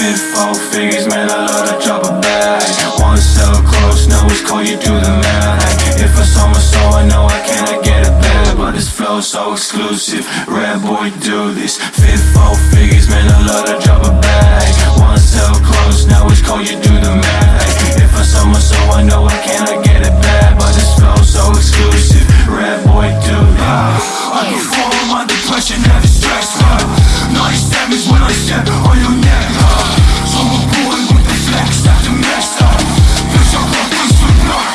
Fit four figures, man, I love to drop a bag. One cell close, now it's cold, you do the math. If I saw my soul, I know I cannot get it back But this flow so exclusive, red boy do this. Fit four figures, man, I love to drop a bag. 97's when I step on your neck, huh? So I'm born with the flex, after mess up Bitch, I'm fucking sweet up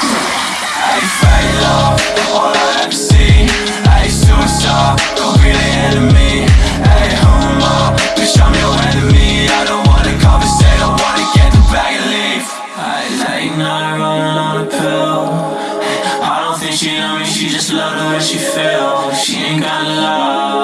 Hey, fade love, all I ever see Hey, don't be the enemy Hey, homo, bitch, I'm your enemy I don't wanna conversate, I wanna get the bag and leave Hey, late night, running on a pill I don't think she know me, she just love the way she feel She ain't got love,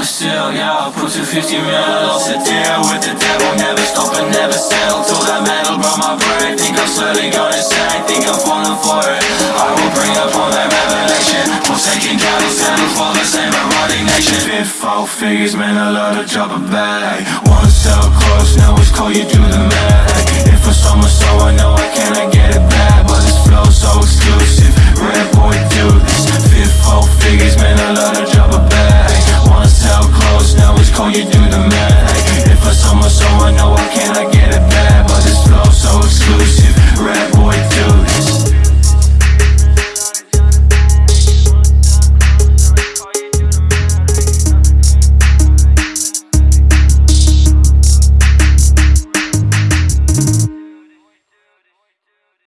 a still, yo, put 250 mils To deal with the devil, never stop and never settle. Till that metal brought my brain Think I'm slowly going insane, think I'm falling for it. I will bring up all that revelation. Forsaken cattle, settle for the same erotic nation. Fifth, four figures, man, I love to drop a bag. Wanna sell close, now it's call you do the know you do.